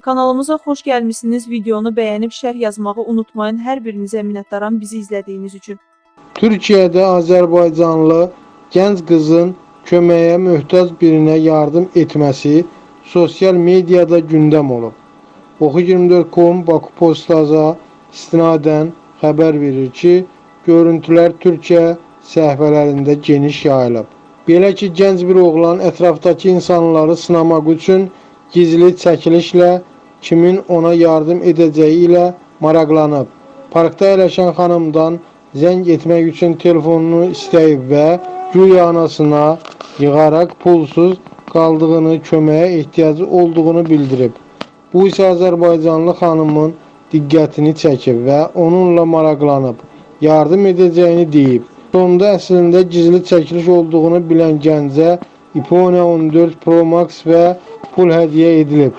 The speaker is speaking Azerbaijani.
Kanalımıza xoş gəlmisiniz. Videonu bəyənib şərh yazmağı unutmayın. Hər birinizə minnətdaram bizi izlədiyiniz üçün. Türkiyədə Azərbaycanlı gənc qızın köməyə möhtac birinə yardım etməsi sosial mediada gündəm olub. Oxu24.com Baku Postaza istinadən xəbər verir ki, görüntülər Türkiyə səhifələrində geniş yayılıb. Belə ki, gənc bir oğlan ətrafdakı insanları sınamaq üçün gizli çəkilişlə kimin ona yardım edəcəyi ilə maraqlanıb. Parkda əyləşən xanımdan zəng etmək üçün telefonunu istəyib və güya anasına yığaraq pulsuz qaldığını, köməyə ehtiyacı olduğunu bildirib. Bu isə Azərbaycanlı xanımın diqqətini çəkib və onunla maraqlanıb, yardım edəcəyini deyib. Sonda əslində gizli çəkiliş olduğunu bilən gəncə iPhone 14 Pro Max və pul hədiyyə edilib.